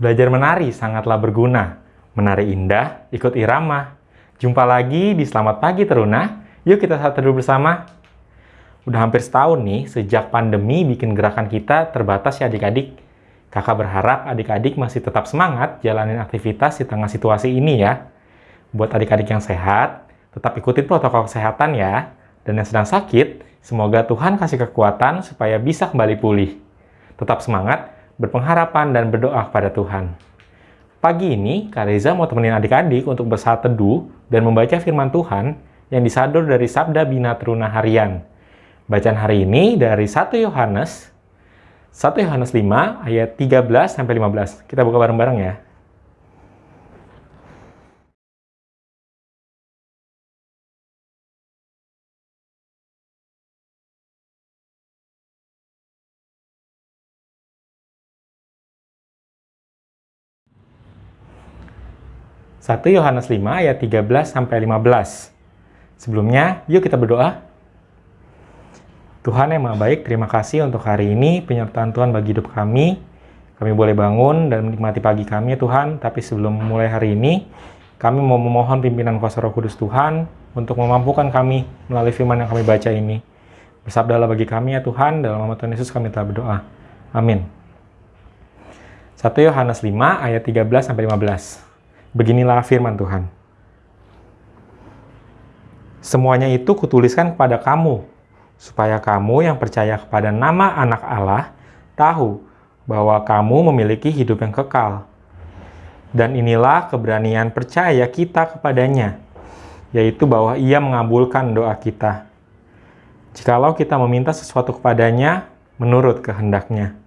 Belajar menari sangatlah berguna. Menari indah, ikut irama. Jumpa lagi di Selamat Pagi Teruna. Yuk kita saat teduh bersama. Udah hampir setahun nih sejak pandemi bikin gerakan kita terbatas ya adik-adik. Kakak berharap adik-adik masih tetap semangat jalanin aktivitas di tengah situasi ini ya. Buat adik-adik yang sehat, tetap ikutin protokol kesehatan ya. Dan yang sedang sakit, semoga Tuhan kasih kekuatan supaya bisa kembali pulih. Tetap semangat, berpengharapan, dan berdoa kepada Tuhan. Pagi ini, Kak Reza mau temenin adik-adik untuk bersaat teduh dan membaca firman Tuhan yang disadur dari Sabda Bina Teruna Harian. Bacaan hari ini dari 1 Yohanes, 1 Yohanes 5 ayat 13 sampai 15. Kita buka bareng-bareng ya. 1 Yohanes 5 ayat 13 sampai 15. Sebelumnya, yuk kita berdoa. Tuhan yang Maha Baik, terima kasih untuk hari ini penyertaan Tuhan bagi hidup kami. Kami boleh bangun dan menikmati pagi kami, Tuhan. Tapi sebelum mulai hari ini, kami mau memohon pimpinan kuasa Roh Kudus Tuhan untuk memampukan kami melalui firman yang kami baca ini. Bersabdalah bagi kami ya Tuhan, dalam nama Tuhan Yesus kami telah berdoa. Amin. 1 Yohanes 5 ayat 13 sampai 15. Beginilah firman Tuhan. Semuanya itu kutuliskan kepada kamu, supaya kamu yang percaya kepada nama anak Allah tahu bahwa kamu memiliki hidup yang kekal. Dan inilah keberanian percaya kita kepadanya, yaitu bahwa ia mengabulkan doa kita. Jikalau kita meminta sesuatu kepadanya menurut kehendaknya.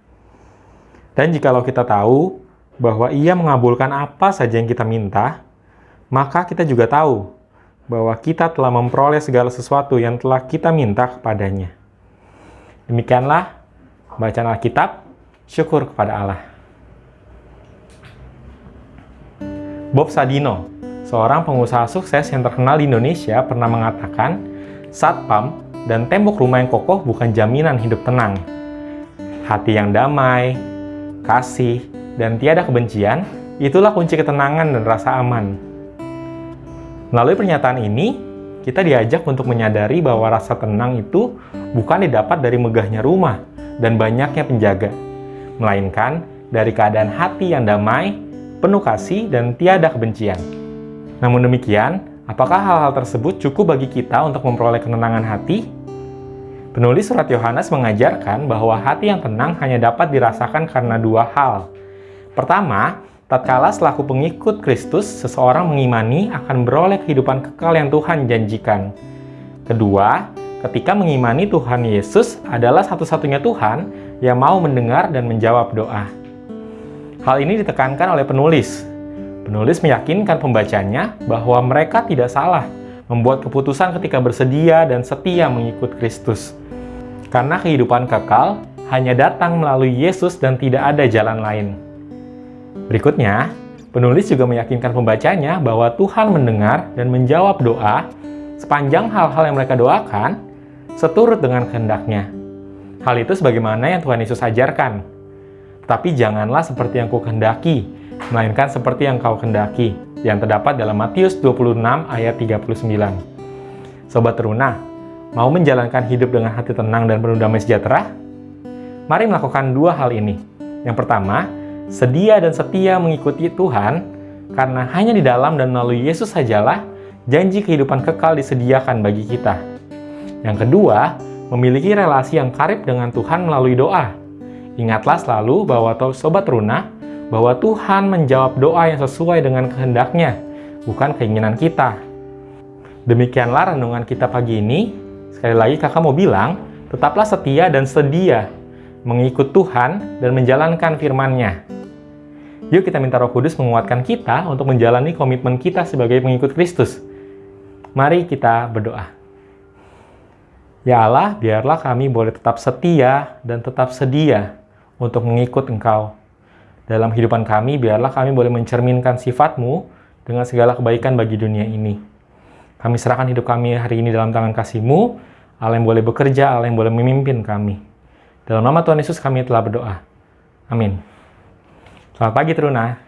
Dan jikalau kita tahu bahwa ia mengabulkan apa saja yang kita minta, maka kita juga tahu bahwa kita telah memperoleh segala sesuatu yang telah kita minta kepadanya. Demikianlah bacaan Alkitab, syukur kepada Allah. Bob Sadino, seorang pengusaha sukses yang terkenal di Indonesia, pernah mengatakan, satpam dan tembok rumah yang kokoh bukan jaminan hidup tenang. Hati yang damai, kasih, dan tiada kebencian, itulah kunci ketenangan dan rasa aman. Melalui pernyataan ini, kita diajak untuk menyadari bahwa rasa tenang itu bukan didapat dari megahnya rumah dan banyaknya penjaga, melainkan dari keadaan hati yang damai, penuh kasih, dan tiada kebencian. Namun demikian, apakah hal-hal tersebut cukup bagi kita untuk memperoleh ketenangan hati? Penulis surat Yohanes mengajarkan bahwa hati yang tenang hanya dapat dirasakan karena dua hal, Pertama, tatkala selaku pengikut Kristus, seseorang mengimani akan beroleh kehidupan kekal yang Tuhan janjikan. Kedua, ketika mengimani Tuhan Yesus adalah satu-satunya Tuhan yang mau mendengar dan menjawab doa. Hal ini ditekankan oleh penulis. Penulis meyakinkan pembacanya bahwa mereka tidak salah membuat keputusan ketika bersedia dan setia mengikut Kristus. Karena kehidupan kekal hanya datang melalui Yesus dan tidak ada jalan lain. Berikutnya, penulis juga meyakinkan pembacanya bahwa Tuhan mendengar dan menjawab doa sepanjang hal-hal yang mereka doakan seturut dengan kehendaknya. Hal itu sebagaimana yang Tuhan Yesus ajarkan. Tetapi janganlah seperti yang kau kehendaki, melainkan seperti yang kau kehendaki, yang terdapat dalam Matius 26 ayat 39. Sobat Teruna, mau menjalankan hidup dengan hati tenang dan penuh damai sejahtera? Mari melakukan dua hal ini. Yang pertama, sedia dan setia mengikuti Tuhan, karena hanya di dalam dan melalui Yesus sajalah janji kehidupan kekal disediakan bagi kita. Yang kedua, memiliki relasi yang karib dengan Tuhan melalui doa. Ingatlah selalu bahwa Sobat Runa, bahwa Tuhan menjawab doa yang sesuai dengan kehendaknya, bukan keinginan kita. Demikianlah renungan kita pagi ini. Sekali lagi kakak mau bilang, tetaplah setia dan sedia mengikut Tuhan dan menjalankan firman-Nya. Yuk kita minta roh kudus menguatkan kita untuk menjalani komitmen kita sebagai pengikut Kristus. Mari kita berdoa. Ya Allah, biarlah kami boleh tetap setia dan tetap sedia untuk mengikut Engkau. Dalam kehidupan kami, biarlah kami boleh mencerminkan sifat-Mu dengan segala kebaikan bagi dunia ini. Kami serahkan hidup kami hari ini dalam tangan kasih-Mu, Allah yang boleh bekerja, Allah yang boleh memimpin kami. Dalam nama Tuhan Yesus kami telah berdoa. Amin. Selamat pagi, Truna.